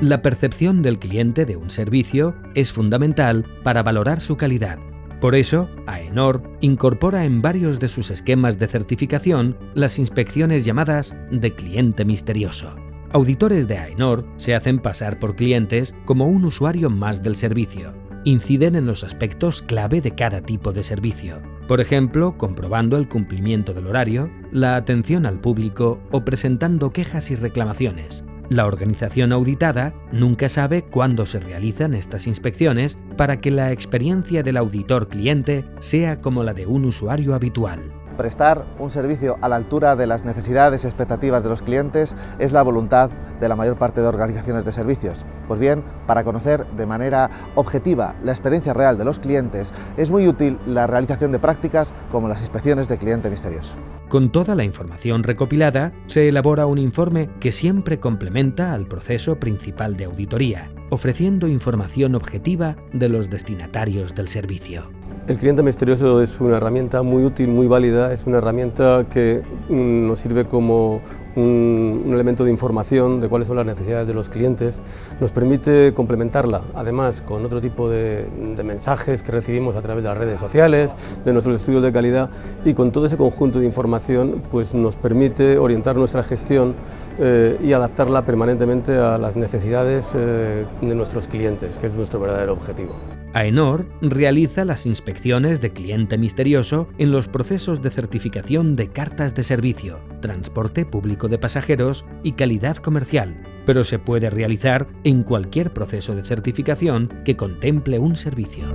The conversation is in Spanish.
La percepción del cliente de un servicio es fundamental para valorar su calidad. Por eso, AENOR incorpora en varios de sus esquemas de certificación las inspecciones llamadas de cliente misterioso. Auditores de AENOR se hacen pasar por clientes como un usuario más del servicio. Inciden en los aspectos clave de cada tipo de servicio. Por ejemplo, comprobando el cumplimiento del horario, la atención al público o presentando quejas y reclamaciones, la organización auditada nunca sabe cuándo se realizan estas inspecciones para que la experiencia del auditor cliente sea como la de un usuario habitual. Prestar un servicio a la altura de las necesidades y expectativas de los clientes es la voluntad de la mayor parte de organizaciones de servicios. Pues bien, para conocer de manera objetiva la experiencia real de los clientes, es muy útil la realización de prácticas como las inspecciones de cliente misterioso. Con toda la información recopilada, se elabora un informe que siempre complementa al proceso principal de auditoría, ofreciendo información objetiva de los destinatarios del servicio. El cliente misterioso es una herramienta muy útil, muy válida, es una herramienta que mm, nos sirve como un, elemento de información de cuáles son las necesidades de los clientes, nos permite complementarla además con otro tipo de, mensajes que recibimos a través de las redes sociales, de nuestros estudios de calidad y con todo ese conjunto de información pues nos permite orientar nuestra gestión eh, y adaptarla permanentemente a las necesidades eh, de nuestros clientes, que es nuestro verdadero objetivo. AENOR realiza las inspecciones de cliente misterioso en los procesos de certificación de cartas de servicio, transporte público de pasajeros y calidad comercial, pero se puede realizar en cualquier proceso de certificación que contemple un servicio.